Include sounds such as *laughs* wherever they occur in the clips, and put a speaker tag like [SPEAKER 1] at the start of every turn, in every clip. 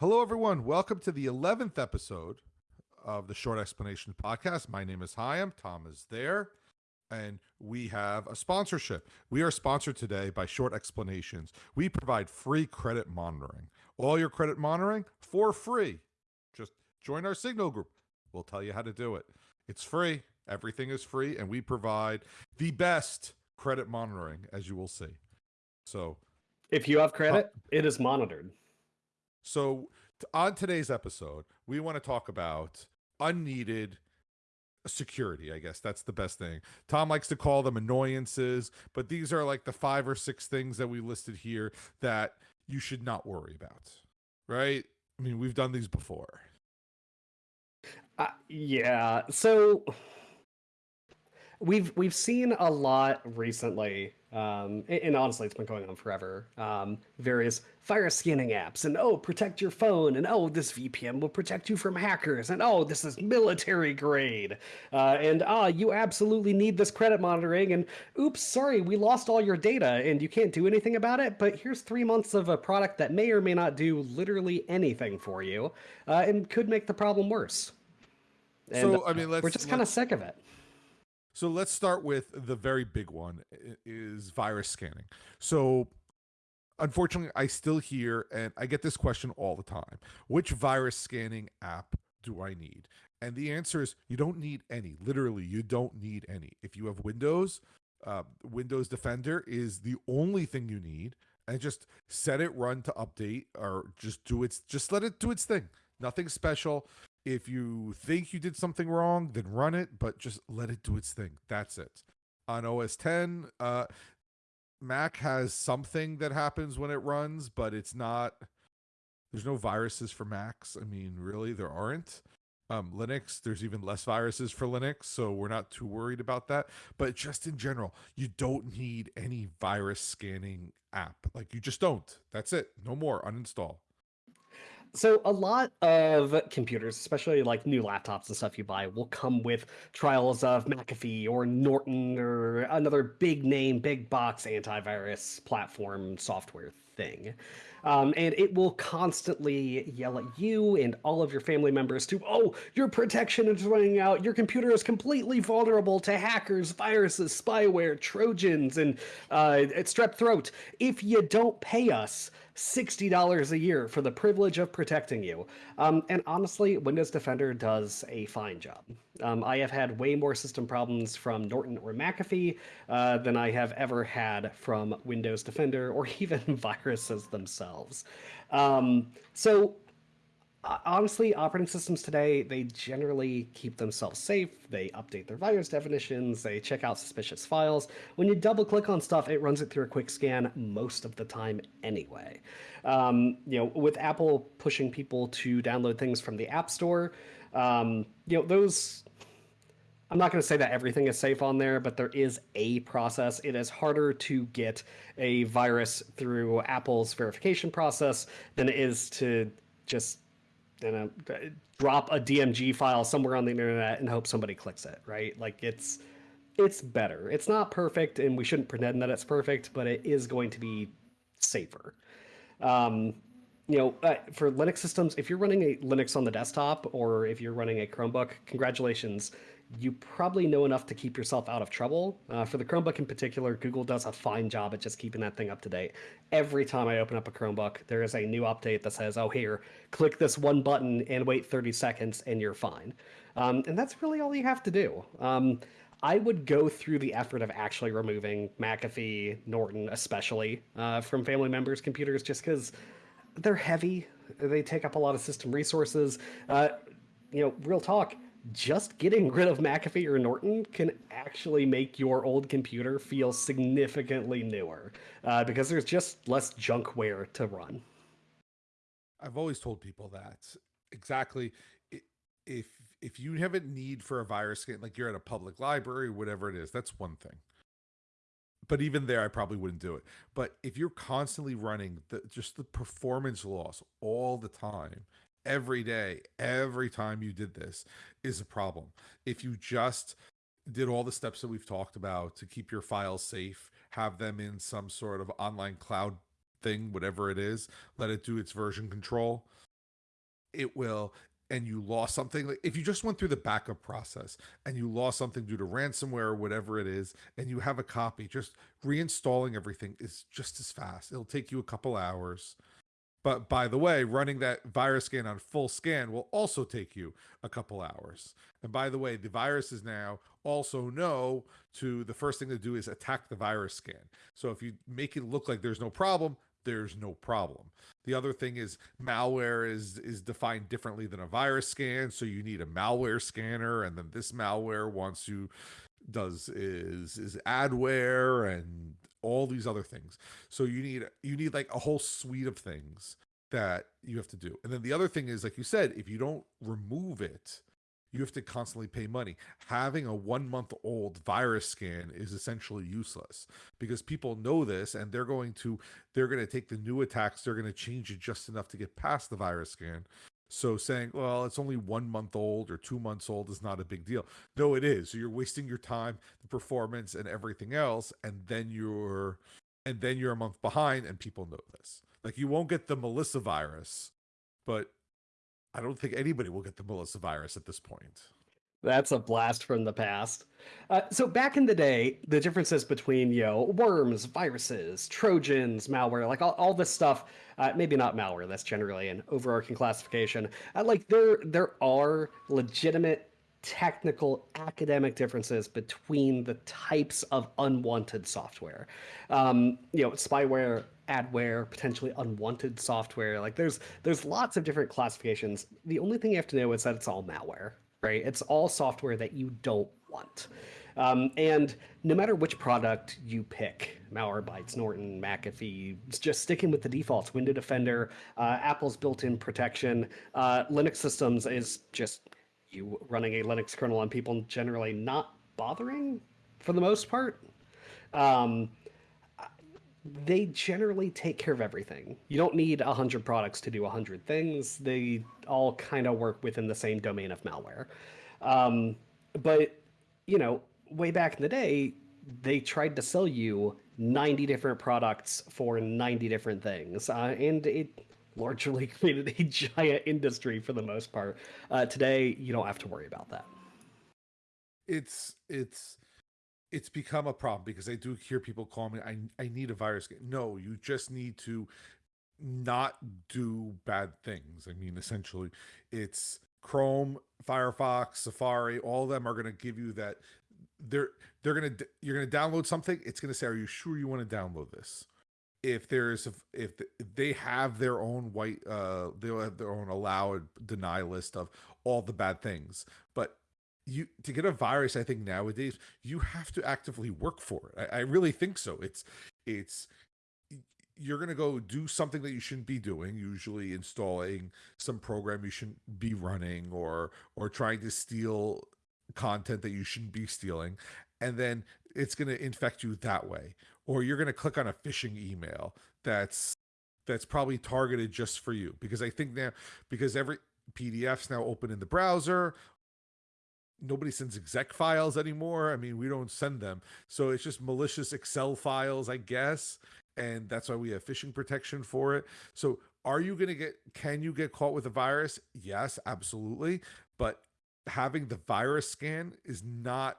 [SPEAKER 1] Hello, everyone. Welcome to the 11th episode of the Short Explanation Podcast. My name is Hyam. Tom is there. And we have a sponsorship. We are sponsored today by Short Explanations. We provide free credit monitoring. All your credit monitoring for free. Just join our Signal group. We'll tell you how to do it. It's free. Everything is free. And we provide the best credit monitoring, as you will see. So,
[SPEAKER 2] if you have credit, it is monitored.
[SPEAKER 1] So, on today's episode, we want to talk about unneeded security. I guess that's the best thing. Tom likes to call them annoyances, but these are like the five or six things that we listed here that you should not worry about. Right? I mean, we've done these before.
[SPEAKER 2] Uh, yeah. So we've we've seen a lot recently um, and honestly it's been going on forever. Um, various virus scanning apps and oh protect your phone and oh this vpn will protect you from hackers and oh this is military grade. Uh, and ah you absolutely need this credit monitoring and oops sorry we lost all your data and you can't do anything about it but here's three months of a product that may or may not do literally anything for you uh, and could make the problem worse. And,
[SPEAKER 1] so i mean
[SPEAKER 2] we're just kind of sick of it
[SPEAKER 1] so let's start with the very big one is virus scanning. So unfortunately, I still hear and I get this question all the time. Which virus scanning app do I need? And the answer is you don't need any. Literally, you don't need any. If you have Windows, uh, Windows Defender is the only thing you need. And just set it run to update or just do its just let it do its thing. Nothing special. If you think you did something wrong, then run it, but just let it do its thing. That's it. On OS 10, uh, Mac has something that happens when it runs, but it's not. There's no viruses for Macs. I mean, really, there aren't. Um, Linux, there's even less viruses for Linux, so we're not too worried about that. But just in general, you don't need any virus scanning app. Like, you just don't. That's it. No more. Uninstall.
[SPEAKER 2] So a lot of computers, especially like new laptops and stuff you buy, will come with trials of McAfee or Norton or another big name, big box antivirus platform software thing. Um, and it will constantly yell at you and all of your family members to, oh, your protection is running out. Your computer is completely vulnerable to hackers, viruses, spyware, Trojans, and uh, strep throat. If you don't pay us, $60 a year for the privilege of protecting you. Um, and honestly, Windows Defender does a fine job. Um, I have had way more system problems from Norton or McAfee uh, than I have ever had from Windows Defender or *laughs* even viruses themselves. Um, so honestly, operating systems today, they generally keep themselves safe. They update their virus definitions. They check out suspicious files. When you double click on stuff, it runs it through a quick scan most of the time anyway. Um, you know, with Apple pushing people to download things from the App Store, um, you know, those I'm not going to say that everything is safe on there, but there is a process. It is harder to get a virus through Apple's verification process than it is to just know, drop a DMG file somewhere on the internet and hope somebody clicks it, right? Like it's it's better. It's not perfect, and we shouldn't pretend that it's perfect, but it is going to be safer. Um, you know, uh, for Linux systems, if you're running a Linux on the desktop or if you're running a Chromebook, congratulations you probably know enough to keep yourself out of trouble. Uh, for the Chromebook in particular, Google does a fine job at just keeping that thing up to date. Every time I open up a Chromebook, there is a new update that says, oh, here, click this one button and wait 30 seconds and you're fine. Um, and that's really all you have to do. Um, I would go through the effort of actually removing McAfee, Norton especially, uh, from family members' computers just because they're heavy. They take up a lot of system resources. Uh, you know, real talk just getting rid of McAfee or Norton can actually make your old computer feel significantly newer uh, because there's just less junkware to run.
[SPEAKER 1] I've always told people that exactly. If if you have a need for a virus scan, like you're at a public library, whatever it is, that's one thing. But even there, I probably wouldn't do it. But if you're constantly running the just the performance loss all the time, every day, every time you did this is a problem. If you just did all the steps that we've talked about to keep your files safe, have them in some sort of online cloud thing, whatever it is, let it do its version control. it will and you lost something like if you just went through the backup process and you lost something due to ransomware or whatever it is and you have a copy just reinstalling everything is just as fast it'll take you a couple hours but by the way running that virus scan on full scan will also take you a couple hours. And by the way the viruses now also know to the first thing to do is attack the virus scan. So if you make it look like there's no problem there's no problem. The other thing is malware is is defined differently than a virus scan, so you need a malware scanner, and then this malware wants you does is is adware and all these other things. So you need you need like a whole suite of things that you have to do. And then the other thing is, like you said, if you don't remove it, you have to constantly pay money. Having a one month old virus scan is essentially useless because people know this and they're going to they're going to take the new attacks, they're going to change it just enough to get past the virus scan. So saying, well, it's only one month old or two months old is not a big deal. No, it is. So you're wasting your time, the performance, and everything else, and then you're and then you're a month behind, and people know this. Like you won't get the Melissa virus, but I don't think anybody will get the Melissa virus at this point.
[SPEAKER 2] That's a blast from the past. Uh, so back in the day, the differences between you know worms, viruses, trojans, malware, like all, all this stuff. Uh, maybe not malware. That's generally an overarching classification. Uh, like there there are legitimate technical academic differences between the types of unwanted software. Um, you know, spyware adware, potentially unwanted software. Like there's there's lots of different classifications. The only thing you have to know is that it's all malware, right? It's all software that you don't want. Um, and no matter which product you pick, Malwarebytes, Norton, McAfee, just sticking with the defaults, Window Defender, uh, Apple's built-in protection, uh, Linux systems is just you running a Linux kernel on people generally not bothering for the most part. Um, they generally take care of everything. You don't need 100 products to do 100 things. They all kind of work within the same domain of malware. Um, but, you know, way back in the day, they tried to sell you 90 different products for 90 different things. Uh, and it largely *laughs* created a giant industry for the most part. Uh, today, you don't have to worry about that.
[SPEAKER 1] It's, it's, it's become a problem because I do hear people call me, I, I need a virus. No, you just need to not do bad things. I mean, essentially, it's Chrome, Firefox, Safari, all of them are going to give you that. They're they're gonna you're gonna download something. It's gonna say, "Are you sure you want to download this?" If there's if they have their own white, uh, they'll have their own allow deny list of all the bad things. But you to get a virus i think nowadays you have to actively work for it. I, I really think so. It's it's you're going to go do something that you shouldn't be doing usually installing some program you shouldn't be running or or trying to steal content that you shouldn't be stealing and then it's going to infect you that way. Or you're going to click on a phishing email that's that's probably targeted just for you. Because i think now because every pdfs now open in the browser nobody sends exec files anymore. I mean, we don't send them. So it's just malicious Excel files, I guess. And that's why we have phishing protection for it. So are you going to get, can you get caught with a virus? Yes, absolutely. But having the virus scan is not,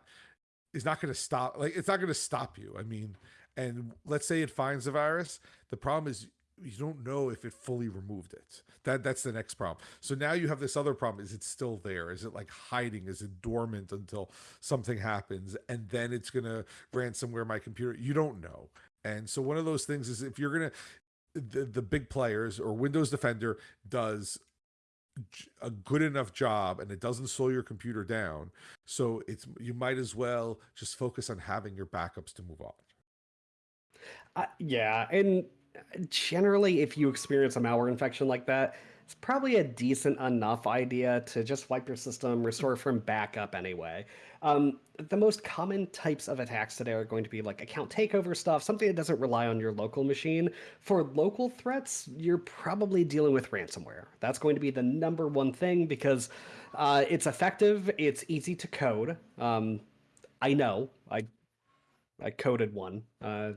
[SPEAKER 1] is not going to stop, like, it's not going to stop you. I mean, and let's say it finds the virus. The problem is you don't know if it fully removed it. That that's the next problem. So now you have this other problem: is it still there? Is it like hiding? Is it dormant until something happens, and then it's gonna ransomware my computer? You don't know. And so one of those things is if you're gonna the, the big players or Windows Defender does a good enough job and it doesn't slow your computer down so it's you might as well just focus on having your backups to move on
[SPEAKER 2] uh, yeah and generally, if you experience a malware infection like that, it's probably a decent enough idea to just wipe your system, restore from backup anyway. Um, the most common types of attacks today are going to be like account takeover stuff, something that doesn't rely on your local machine. For local threats, you're probably dealing with ransomware. That's going to be the number one thing because uh, it's effective, it's easy to code. Um, I know, I I coded one uh,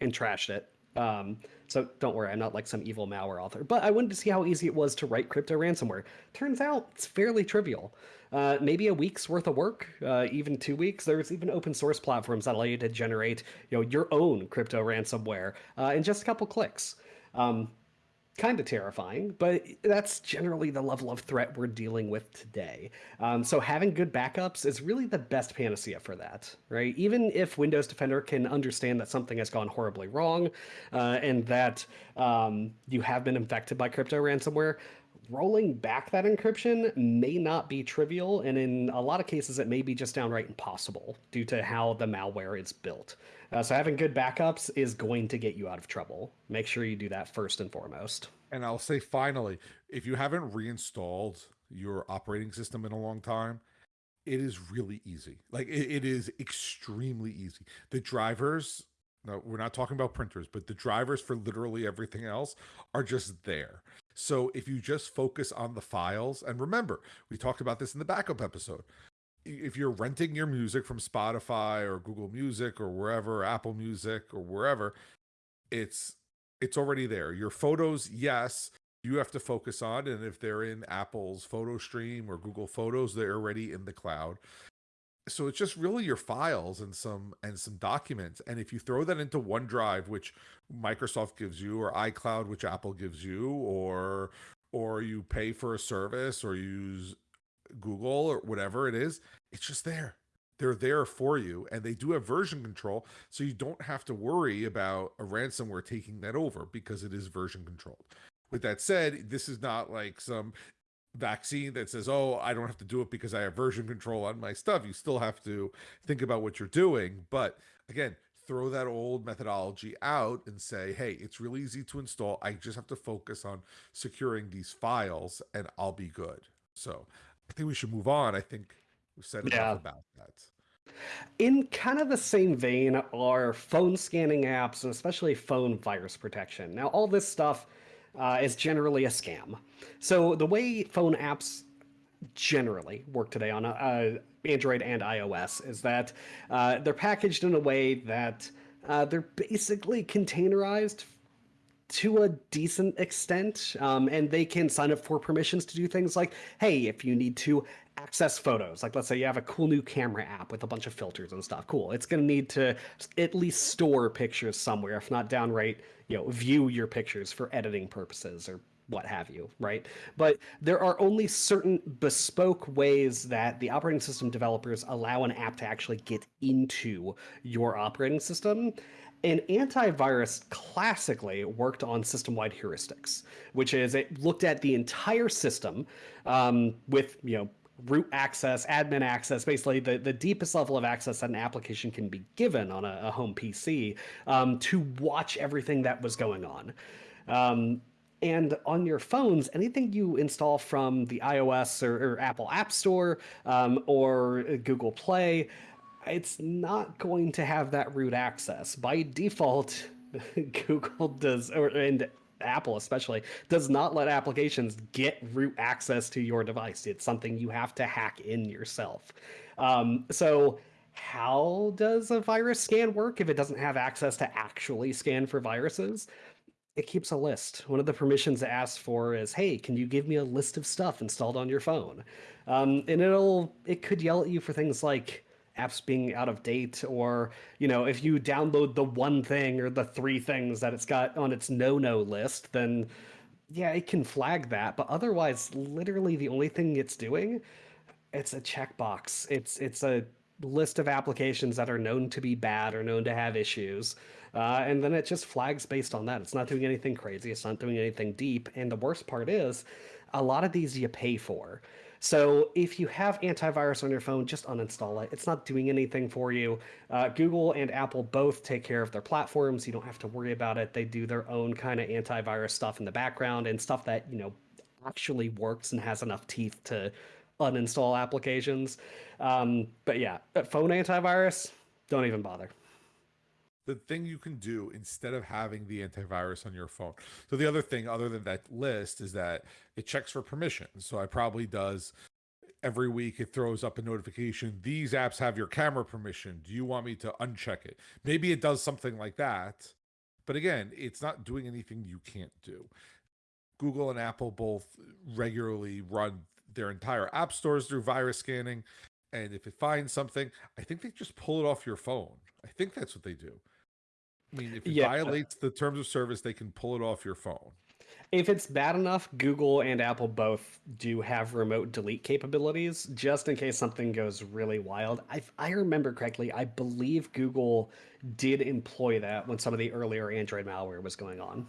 [SPEAKER 2] and trashed it Um, so don't worry, I'm not like some evil malware author. But I wanted to see how easy it was to write crypto ransomware. Turns out it's fairly trivial. Uh, maybe a week's worth of work, uh, even two weeks. There's even open source platforms that allow you to generate, you know, your own crypto ransomware uh, in just a couple clicks. Um, kind of terrifying, but that's generally the level of threat we're dealing with today. Um, so having good backups is really the best panacea for that, right? Even if Windows Defender can understand that something has gone horribly wrong uh, and that um, you have been infected by crypto ransomware, rolling back that encryption may not be trivial, and in a lot of cases, it may be just downright impossible due to how the malware is built. Uh, so having good backups is going to get you out of trouble. Make sure you do that first and foremost.
[SPEAKER 1] And I'll say finally, if you haven't reinstalled your operating system in a long time, it is really easy. Like it, it is extremely easy. The drivers no, we're not talking about printers, but the drivers for literally everything else are just there. So if you just focus on the files, and remember, we talked about this in the backup episode. If you're renting your music from Spotify or Google Music or wherever, Apple Music or wherever, it's it's already there. Your photos, yes, you have to focus on, and if they're in Apple's photo stream or Google Photos, they're already in the cloud so it's just really your files and some and some documents. And if you throw that into OneDrive which Microsoft gives you or iCloud which Apple gives you or or you pay for a service or use Google or whatever it is it's just there. They're there for you and they do have version control so you don't have to worry about a ransomware taking that over because it is version controlled. With that said this is not like some vaccine that says, oh, I don't have to do it because I have version control on my stuff. You still have to think about what you're doing. But again, throw that old methodology out and say, hey, it's really easy to install. I just have to focus on securing these files and I'll be good. So I think we should move on. I think we've said enough yeah. about that.
[SPEAKER 2] In kind of the same vein are phone scanning apps and especially phone virus protection. Now, all this stuff uh, is generally a scam. So the way phone apps generally work today on uh, Android and iOS is that uh, they're packaged in a way that uh, they're basically containerized to a decent extent, um, and they can sign up for permissions to do things like, hey, if you need to access photos, like let's say you have a cool new camera app with a bunch of filters and stuff, cool. It's going to need to at least store pictures somewhere, if not downright, you know, view your pictures for editing purposes or what have you, right? But there are only certain bespoke ways that the operating system developers allow an app to actually get into your operating system. And antivirus classically worked on system-wide heuristics, which is it looked at the entire system um, with you know root access, admin access, basically the, the deepest level of access that an application can be given on a, a home PC um, to watch everything that was going on. Um, and on your phones, anything you install from the iOS or, or Apple App Store um, or Google Play, it's not going to have that root access. By default, *laughs* Google does, or and Apple especially, does not let applications get root access to your device. It's something you have to hack in yourself. Um, so how does a virus scan work if it doesn't have access to actually scan for viruses? it keeps a list. One of the permissions it asks for is, hey, can you give me a list of stuff installed on your phone? Um, and it'll it could yell at you for things like apps being out of date or you know if you download the one thing or the three things that it's got on its no-no list then yeah it can flag that but otherwise literally the only thing it's doing it's a checkbox it's it's a list of applications that are known to be bad or known to have issues uh, and then it just flags based on that. It's not doing anything crazy. It's not doing anything deep. And the worst part is, a lot of these you pay for. So if you have antivirus on your phone, just uninstall it. It's not doing anything for you. Uh, Google and Apple both take care of their platforms. You don't have to worry about it. They do their own kind of antivirus stuff in the background and stuff that, you know, actually works and has enough teeth to uninstall applications. Um, but yeah, phone antivirus, don't even bother
[SPEAKER 1] the thing you can do instead of having the antivirus on your phone. So the other thing other than that list is that it checks for permissions. So I probably does every week it throws up a notification these apps have your camera permission do you want me to uncheck it maybe it does something like that But again, it's not doing anything you can't do. Google and Apple both regularly run their entire app stores through virus scanning. And if it finds something, I think they just pull it off your phone. I think that's what they do. I mean, if it
[SPEAKER 2] Yeah.
[SPEAKER 1] violates the terms of service, they can pull it off your phone.
[SPEAKER 2] If it's bad enough, Google and Apple both do have remote delete capabilities, just in case something goes really wild. I, I remember correctly, I believe Google did employ that when some of the earlier Android malware was going on.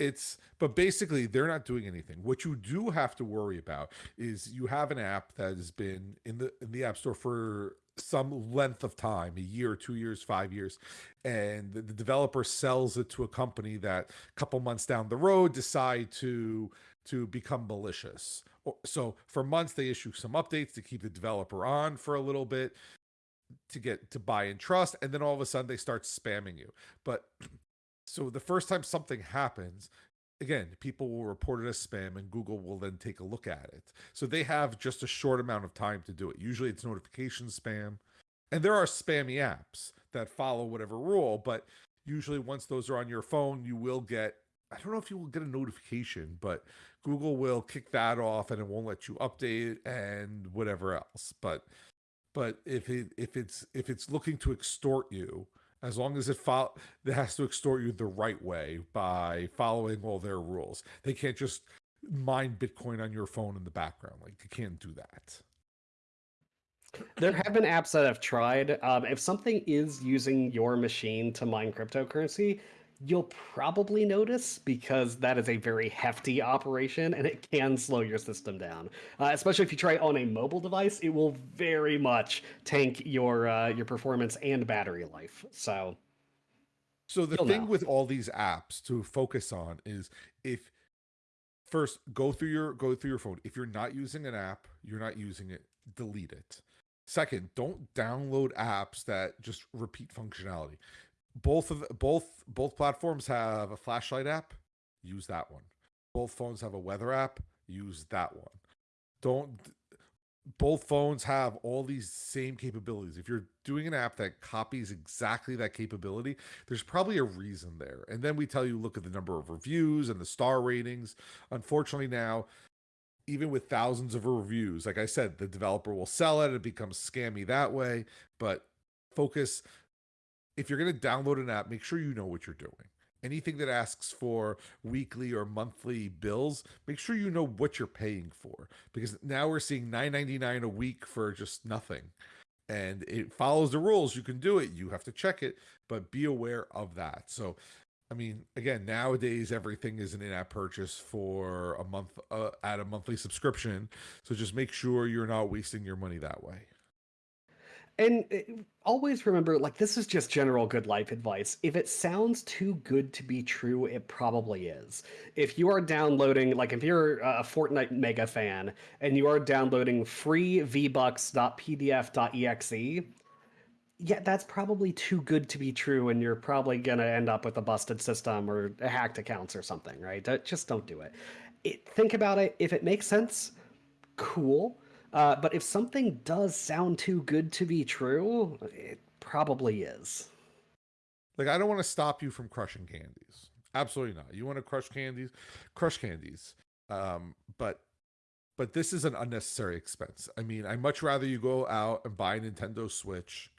[SPEAKER 1] It's but basically they're not doing anything. What you do have to worry about is you have an app that has been in the in the App Store for some length of time, a year, two years, five years, and the, the developer sells it to a company that a couple months down the road decide to to become malicious. So for months they issue some updates to keep the developer on for a little bit to get to buy and trust, and then all of a sudden they start spamming you. But *clears throat* so the first time something happens, again, people will report it as spam and Google will then take a look at it. So they have just a short amount of time to do it. Usually it's notification spam. And there are spammy apps that follow whatever rule, but usually once those are on your phone, you will get I don't know if you will get a notification, but Google will kick that off and it won't let you update and whatever else. But but if it if it's if it's looking to extort you, as long as it fol- it has to extort you the right way by following all their rules. They can't just mine Bitcoin on your phone in the background. Like you can't do that.
[SPEAKER 2] There have been apps that have tried. Um, if something is using your machine to mine cryptocurrency, you'll probably notice because that is a very hefty operation and it can slow your system down. Uh, especially if you try on a mobile device, it will very much tank your uh, your performance and battery life. So
[SPEAKER 1] So the thing
[SPEAKER 2] know.
[SPEAKER 1] with all these apps to focus on is if first go through your go through your phone. If you're not using an app, you're not using it, delete it. Second, don't download apps that just repeat functionality. Both of both both platforms have a flashlight app, use that one. Both phones have a weather app, use that one. Don't both phones have all these same capabilities. If you're doing an app that copies exactly that capability, there's probably a reason there. And then we tell you look at the number of reviews and the star ratings. Unfortunately, now, even with thousands of reviews, like I said, the developer will sell it. It becomes scammy that way. But focus if you're going to download an app, make sure you know what you're doing. Anything that asks for weekly or monthly bills, make sure you know what you're paying for because now we're seeing 9.99 a week for just nothing. And it follows the rules. You can do it. You have to check it, but be aware of that. So, I mean, again, nowadays everything is an in-app purchase for a month uh, at a monthly subscription. So just make sure you're not wasting your money that way.
[SPEAKER 2] And uh, always remember, like, this is just general good life advice. If it sounds too good to be true, it probably is. If you are downloading, like, if you're a Fortnite mega fan and you are downloading free vbucks.pdf.exe, yeah, that's probably too good to be true, and you're probably gonna end up with a busted system or hacked accounts or something, right? Just don't do it. it. Think about it. If it makes sense, cool. Uh, but if something does sound too good to be true, it probably is.
[SPEAKER 1] Like I don't want to stop you from crushing candies. Absolutely not. You want to crush candies, crush candies. Um, but but this is an unnecessary expense. I mean, I much rather you go out and buy a Nintendo Switch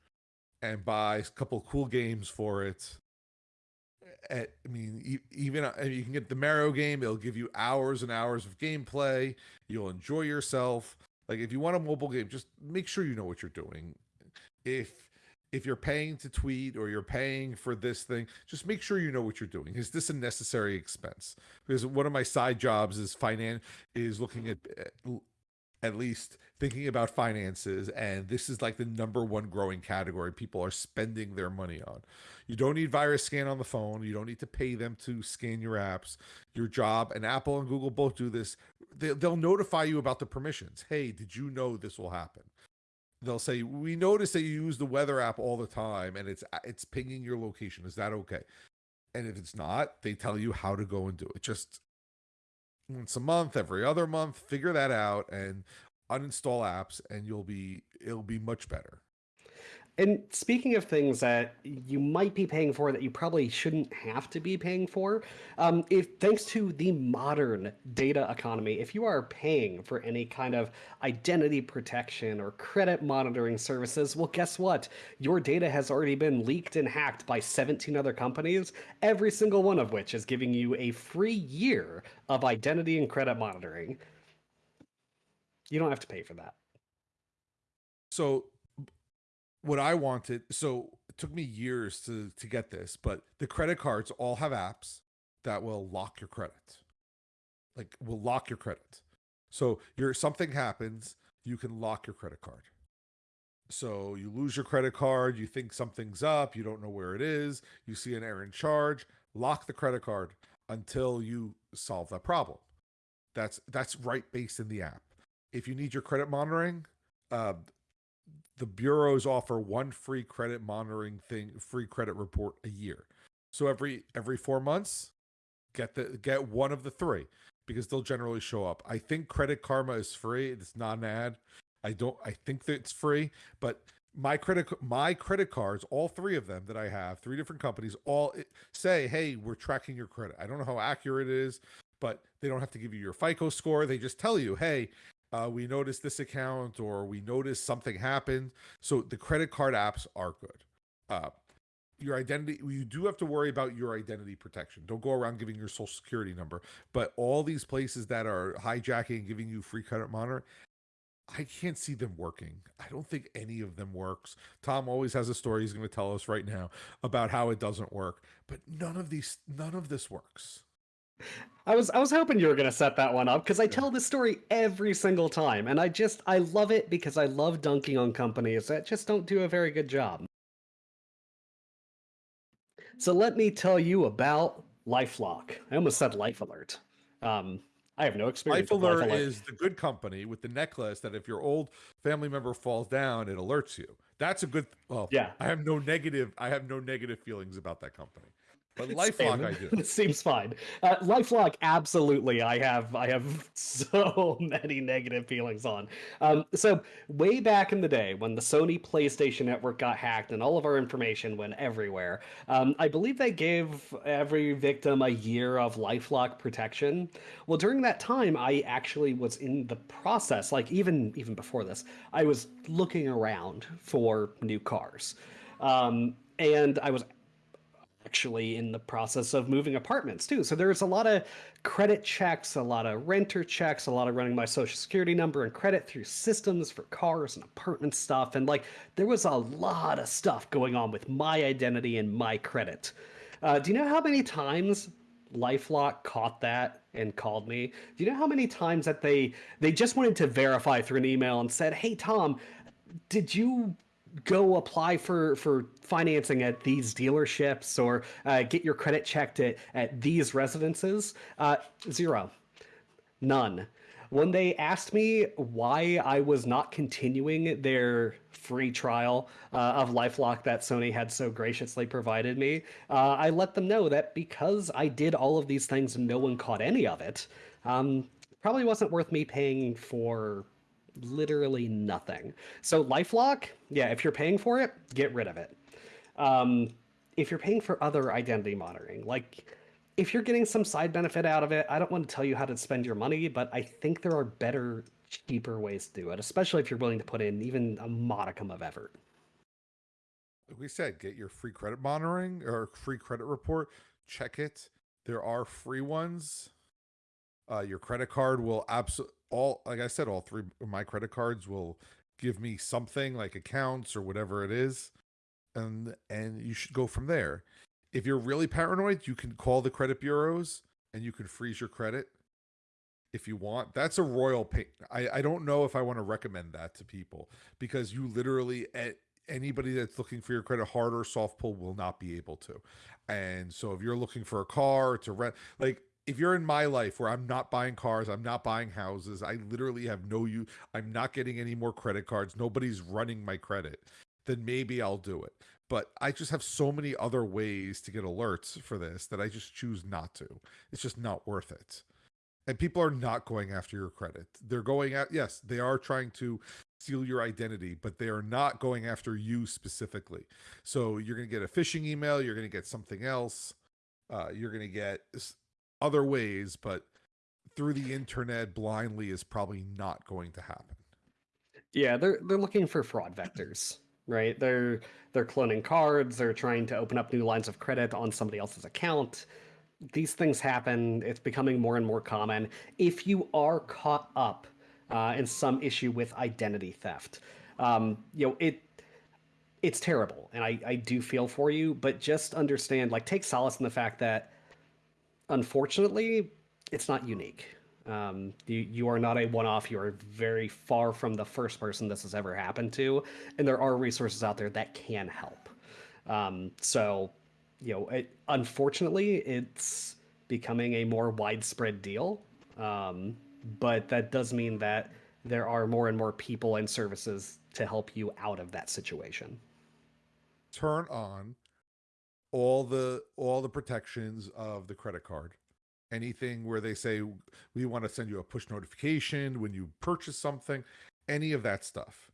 [SPEAKER 1] and buy a couple cool games for it. I mean, even uh, you can get the Mario game. It'll give you hours and hours of gameplay. You'll enjoy yourself. Like if you want a mobile game, just make sure you know what you're doing. If if you're paying to tweet or you're paying for this thing, just make sure you know what you're doing. Is this a necessary expense? Because one of my side jobs is finance is looking at uh, at least thinking about finances and this is like the number one growing category people are spending their money on. You don't need virus scan on the phone, you don't need to pay them to scan your apps. Your job and Apple and Google both do this. They, they'll notify you about the permissions. Hey, did you know this will happen? they'll say we notice that you use the weather app all the time and it's it's pinging your location is that okay and if it's not they tell you how to go and do it just once a month every other month figure that out and uninstall apps and you'll be it'll be much better
[SPEAKER 2] And speaking of things that you might be paying for that you probably shouldn't have to be paying for, um, if thanks to the modern data economy, if you are paying for any kind of identity protection or credit monitoring services, well, guess what? Your data has already been leaked and hacked by 17 other companies, every single one of which is giving you a free year of identity and credit monitoring. You don't have to pay for that.
[SPEAKER 1] So what I wanted, so it took me years to to get this, but the credit cards all have apps that will lock your credit. Like will lock your credit. So your something happens, you can lock your credit card. So you lose your credit card, you think something's up, you don't know where it is, you see an errant charge, lock the credit card until you solve that problem. That's that's right based in the app. If you need your credit monitoring, uh, the bureaus offer one free credit monitoring thing, free credit report a year. So every every four months, get the get one of the three because they'll generally show up. I think Credit Karma is free. It's not an ad. I don't. I think that it's free, but my credit my credit cards, all three of them that I have, three different companies, all eh, say, "Hey, we're tracking your credit." I don't know how accurate it is, but they don't have to give you your FICO score. They just tell you, "Hey, uh, we noticed this account or we noticed something happened. So the credit card apps are good. Uh, your identity, you do have to worry about your identity protection. Don't go around giving your social security number. But all these places that are hijacking and giving you free credit monitor, I can't see them working. I don't think any of them works. Tom always has a story he's going to tell us right now about how it doesn't work, but none of these, none of this works.
[SPEAKER 2] I was I was hoping you were gonna set that one up because I tell this story every single time, and I just I love it because I love dunking on companies that just don't do a very good job. So let me tell you about LifeLock. I almost said Life Alert. Um, I have no experience.
[SPEAKER 1] Life Alert, Life Alert is the good company with the necklace that if your old family member falls down, it alerts you. That's a good. Well, yeah. I have no negative. I have no negative feelings about that company. But LifeLock, I do. *laughs*
[SPEAKER 2] It seems fine. Uh, LifeLock, absolutely. I have I have *laughs* so many negative feelings on. Um, so way back in the day, when the Sony PlayStation Network got hacked and all of our information went everywhere, um, I believe they gave every victim a year of LifeLock protection. Well, during that time, I actually was in the process. Like even even before this, I was looking around for new cars. Um, and I was actually in the process of moving apartments too. So there's a lot of credit checks, a lot of renter checks, a lot of running my social security number and credit through systems for cars and apartment stuff. And like there was a lot of stuff going on with my identity and my credit. Uh, do you know how many times LifeLock caught that and called me? Do you know how many times that they they just wanted to verify through an email and said, "Hey Tom, did you go apply for for financing at these dealerships or uh, get your credit checked at, at these residences uh, zero. None. When they asked me why I was not continuing their free trial uh, of LifeLock that Sony had so graciously provided me, uh, I let them know that because I did all of these things and no one caught any of it, um, probably wasn't worth me paying for literally nothing. So LifeLock, yeah, if you're paying for it, get rid of it. Um, if you're paying for other identity monitoring, like if you're getting some side benefit out of it, I don't want to tell you how to spend your money, but I think there are better, cheaper ways to do it, especially if you're willing to put in even a modicum of effort.
[SPEAKER 1] Like we said, get your free credit monitoring or free credit report, check it. There are free ones. Uh, your credit card will absolutely all like I said, all three of my credit cards will give me something like accounts or whatever it is. And and you should go from there. If you're really paranoid, you can call the credit bureaus and you can freeze your credit if you want. That's a royal pain. I, I don't know if I want to recommend that to people because you literally at anybody that's looking for your credit hard or soft pull will not be able to. And so if you're looking for a car to rent, like if you're in my life where I'm not buying cars, I'm not buying houses, I literally have no you I'm not getting any more credit cards, nobody's running my credit, then maybe I'll do it. But I just have so many other ways to get alerts for this that I just choose not to. It's just not worth it. And people are not going after your credit. They're going at yes, they are trying to steal your identity, but they are not going after you specifically. So you're going to get a phishing email, you're going to get something else, uh, you're going to get other ways, but through the internet blindly is probably not going to happen.
[SPEAKER 2] Yeah, they're they're looking for fraud vectors, right? They're they're cloning cards, they're trying to open up new lines of credit on somebody else's account. These things happen. It's becoming more and more common. If you are caught up uh, in some issue with identity theft, um, you know it it's terrible, and I I do feel for you. But just understand, like, take solace in the fact that, unfortunately, it's not unique um, you, you are not a one-off. You are very far from the first person this has ever happened to, and there are resources out there that can help. Um, so, you know, it, unfortunately, it's becoming a more widespread deal, um, but that does mean that there are more and more people and services to help you out of that situation.
[SPEAKER 1] Turn on all the all the protections of the credit card anything where they say we want to send you a push notification when you purchase something, any of that stuff,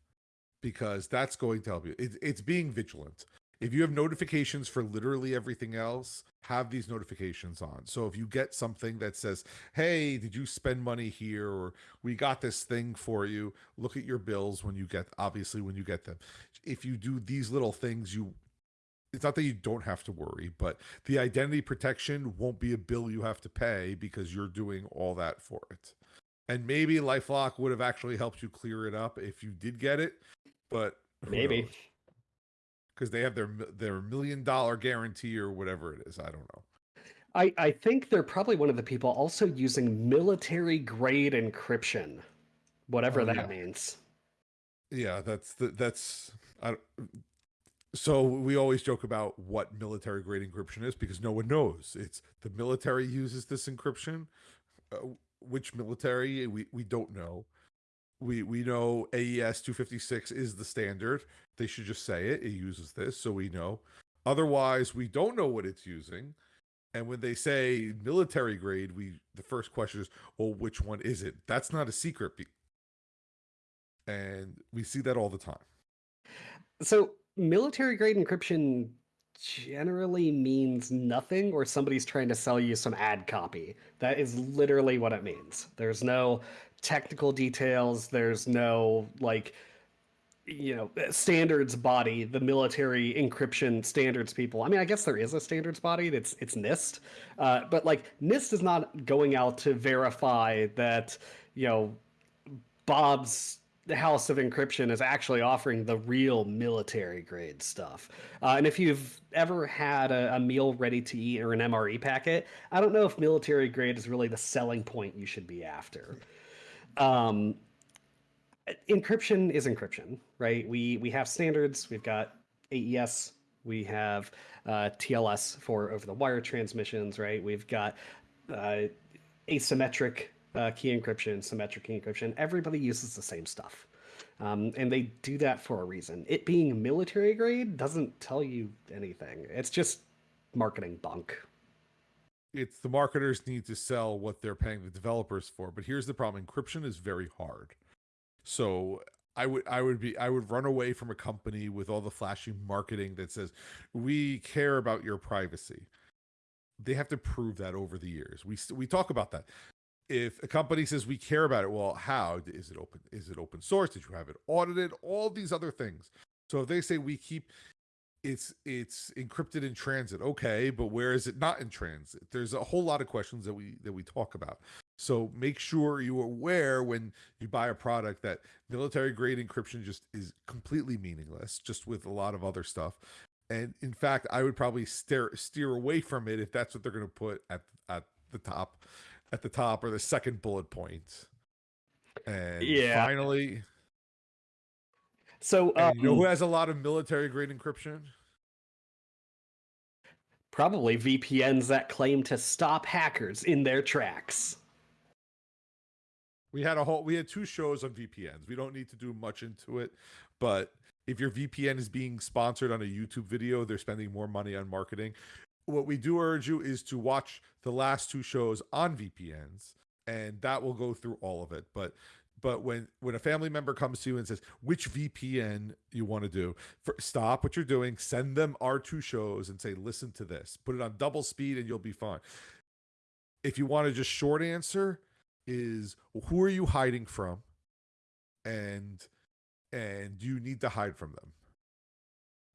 [SPEAKER 1] because that's going to help you. It, it's being vigilant. If you have notifications for literally everything else, have these notifications on. So if you get something that says, "Hey, did you spend money here?" or "We got this thing for you," look at your bills when you get obviously when you get them. If you do these little things, you it's not that you don't have to worry, but the identity protection won't be a bill you have to pay because you're doing all that for it. And maybe LifeLock would have actually helped you clear it up if you did get it, but
[SPEAKER 2] maybe
[SPEAKER 1] because they have their their million dollar guarantee or whatever it is. I don't know.
[SPEAKER 2] I, I think they're probably one of the people also using military grade encryption, whatever oh, that
[SPEAKER 1] yeah.
[SPEAKER 2] means.
[SPEAKER 1] Yeah, that's the, that's I, so we always joke about what military grade encryption is because no one knows. It's the military uses this encryption. Uh, which military we we don't know. We we know AES 256 is the standard. They should just say it. It uses this, so we know. Otherwise, we don't know what it's using. And when they say military grade, we the first question is, well, which one is it? That's not a secret. And we see that all the time.
[SPEAKER 2] So military grade encryption generally means nothing or somebody's trying to sell you some ad copy. That is literally what it means. There's no technical details, there's no like you know standards body the military encryption standards people i mean i guess there is a standards body it's it's nist uh, but like nist is not going out to verify that you know bob's the House of Encryption is actually offering the real military grade stuff. Uh, and if you've ever had a, a, meal ready to eat or an MRE packet, I don't know if military grade is really the selling point you should be after. Um, encryption is encryption, right? We we have standards. We've got AES. We have uh, TLS for over the wire transmissions, right? We've got uh, asymmetric uh, key encryption, symmetric key encryption. Everybody uses the same stuff. Um, and they do that for a reason. It being military grade doesn't tell you anything. It's just marketing bunk.
[SPEAKER 1] It's the marketers need to sell what they're paying the developers for. But here's the problem: encryption is very hard. So I would I would be I would run away from a company with all the flashy marketing that says we care about your privacy. They have to prove that over the years. We we talk about that if a company says we care about it well how? Is it open is it open source? Did you have it audited? All these other things. So if they say we keep it's it's encrypted in transit okay but where is it not in transit? There's a whole lot of questions that we that we talk about. So make sure you're aware when you buy a product that military grade encryption just is completely meaningless just with a lot of other stuff. And in fact i would probably steer steer away from it if that's what they're going to put at at the top at the top or the second bullet point. And yeah. finally,
[SPEAKER 2] so
[SPEAKER 1] um, you know who um has a lot of military grade encryption?
[SPEAKER 2] Probably VPNs that claim to stop hackers in their tracks.
[SPEAKER 1] We had a whole we had two shows on VPNs. We don't need to do much into it, but if your VPN is being sponsored on a YouTube video, they're spending more money on marketing what we do urge you is to watch the last two shows on VPNs and that will go through all of it. But but when when a family member comes to you and says which VPN you want to do, for, stop what you're doing, send them our two shows, and say listen to this. Put it on double speed, and you'll be fine. If you want to just short answer, is who are you hiding from, and and you need to hide from them,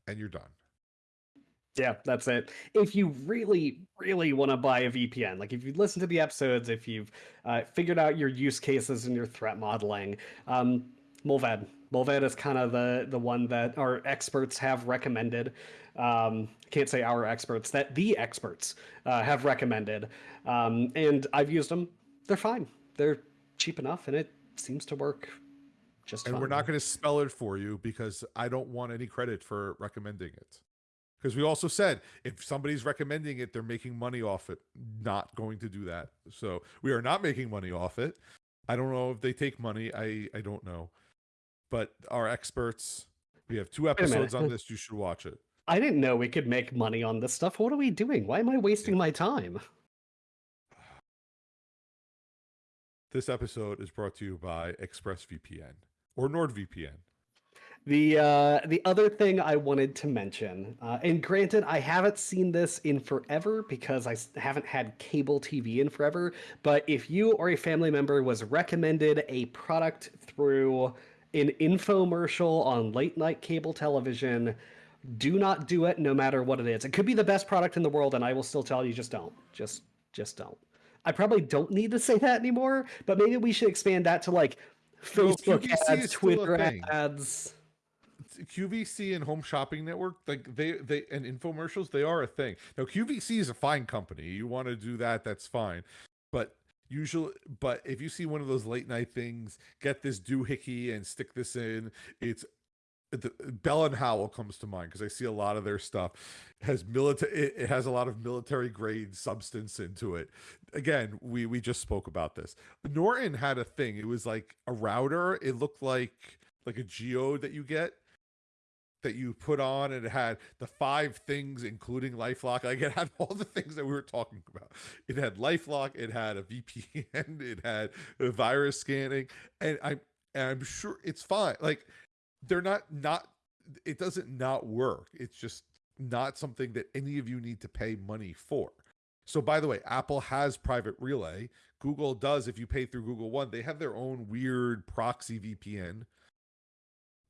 [SPEAKER 1] and you're done.
[SPEAKER 2] Yeah, that's it. If you really, really want to buy a VPN, like if you listen to the episodes, if you've uh, figured out your use cases and your threat modeling, um. Mullvad is kind of the the one that our experts have recommended. Um, can't say our experts, that the experts uh, have recommended. Um, and I've used them. They're fine. They're cheap enough, and it seems to work just
[SPEAKER 1] and
[SPEAKER 2] fine.
[SPEAKER 1] we're not going to spell it for you because I don't want any credit for recommending it. Because we also said if somebody's recommending it, they're making money off it. Not going to do that. So we are not making money off it. I don't know if they take money. I I don't know. But our experts, we have two episodes on this. You should watch it.
[SPEAKER 2] I didn't know we could make money on this stuff. What are we doing? Why am I wasting my time?
[SPEAKER 1] This episode is brought to you by ExpressVPN or NordVPN.
[SPEAKER 2] The uh, the other thing I wanted to mention, uh, and granted, I haven't seen this in forever because I haven't had cable TV in forever. But if you or a family member was recommended a product through an infomercial on late night cable television, do not do it, no matter what it is. It could be the best product in the world, and I will still tell you, just don't. Just just don't. I probably don't need to say that anymore, but maybe we should expand that to like Facebook ads,
[SPEAKER 1] is still a
[SPEAKER 2] Twitter ads.
[SPEAKER 1] QVC and Home Shopping Network, like they they and infomercials, they are a thing. Now QVC is a fine company. You want to do that, that's fine. But usually but if you see one of those late night things, get this doohickey and stick this in, it's the, Bell and Howell comes to mind because I see a lot of their stuff has military. It, it has a lot of military grade substance into it. Again, we we just spoke about this. Norton had a thing. It was like a router. It looked like like a geode that you get that you put on and it had the five things including lifelock. Like it had *laughs* all the things that we were talking about. It had lifelock it had a vpn *laughs* it had a virus scanning and i'm and i'm sure it's fine. Like they're not not it doesn't not work. It's just not something that any of you need to pay money for. So by the way apple has private relay. Google does if you pay through google one. They have their own weird proxy vpn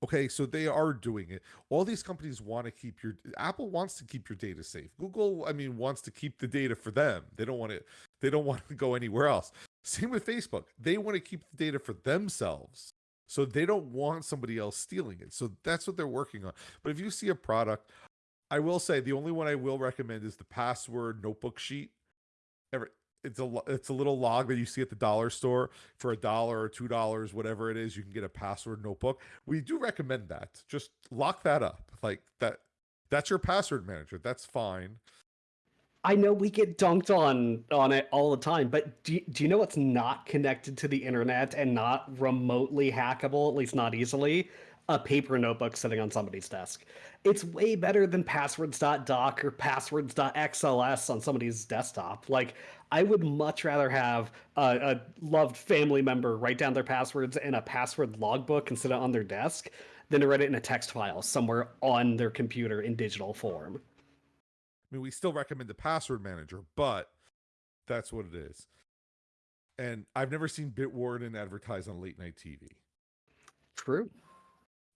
[SPEAKER 1] Okay, so they are doing it. All these companies want to keep your Apple wants to keep your data safe. Google, I mean, wants to keep the data for them. They don't want it, they don't *laughs* want to go anywhere else. Same with Facebook. They want to keep the data for themselves. So they don't want somebody else stealing it. So that's what they're working on. But if you see a product, I will say the only one I will recommend is the password notebook sheet. Ever it's a it's a little log that you see at the dollar store for a dollar or two dollars, whatever it is. You can get a password notebook. We do recommend that. Just lock that up. Like that. That's your password manager. That's fine.
[SPEAKER 2] I know we get dunked on on it all the time, but do you, do you know what's not connected to the internet and not remotely hackable, at least not easily? A paper notebook sitting on somebody's desk. It's way better than passwords.doc or passwords.xls on somebody's desktop. Like, I would much rather have a, a loved family member write down their passwords in a password logbook and sit it on their desk than to write it in a text file somewhere on their computer in digital form.
[SPEAKER 1] I mean, we still recommend the password manager, but that's what it is. And I've never seen Bitwarden advertise on late night TV.
[SPEAKER 2] True.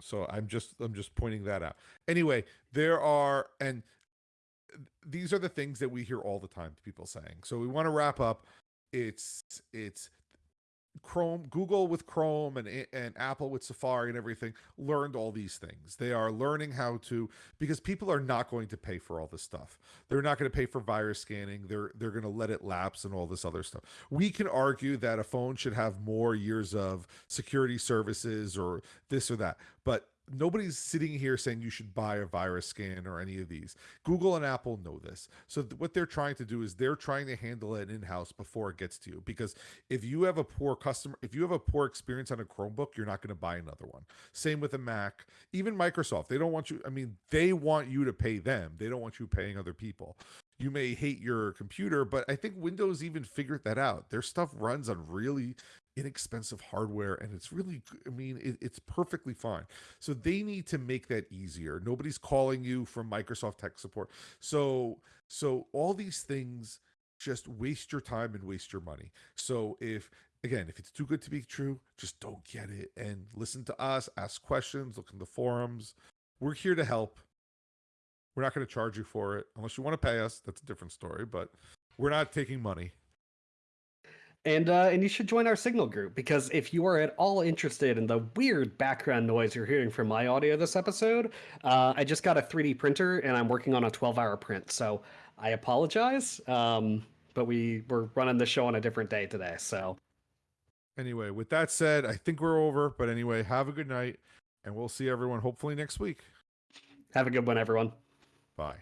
[SPEAKER 1] So I'm just I'm just pointing that out. Anyway, there are and these are the things that we hear all the time people saying. So we want to wrap up. It's it's Chrome, Google with Chrome and and Apple with Safari and everything learned all these things. They are learning how to because people are not going to pay for all this stuff. They're not going to pay for virus scanning. They're they're going to let it lapse and all this other stuff. We can argue that a phone should have more years of security services or this or that, but nobody's sitting here saying you should buy a virus scan or any of these. Google and Apple know this. So th- what they're trying to do is they're trying to handle it in-house before it gets to you because if you have a poor customer if you have a poor experience on a Chromebook, you're not going to buy another one. Same with a Mac, even Microsoft. They don't want you I mean, they want you to pay them. They don't want you paying other people. you may hate your computer, but I think Windows even figured that out. Their stuff runs on really inexpensive hardware and it's really i mean it, it's perfectly fine. So they need to make that easier. Nobody's calling you from microsoft tech support. So so all these things just waste your time and waste your money. So if again if it's too good to be true just don't get it and listen to us ask questions look in the forums. We're here to help. We're not going to charge you for it unless you want to pay us. That's a different story but we're not taking money
[SPEAKER 2] And uh, and you should join our Signal group because if you are at all interested in the weird background noise you're hearing from my audio this episode, uh, I just got a 3D printer and I'm working on a 12-hour print. So I apologize, um, but we we're running the show on a different day today. So
[SPEAKER 1] Anyway, with that said, I think we're over. But anyway, have a good night, and we'll see everyone hopefully next week.
[SPEAKER 2] have a good one, everyone.
[SPEAKER 1] Bye.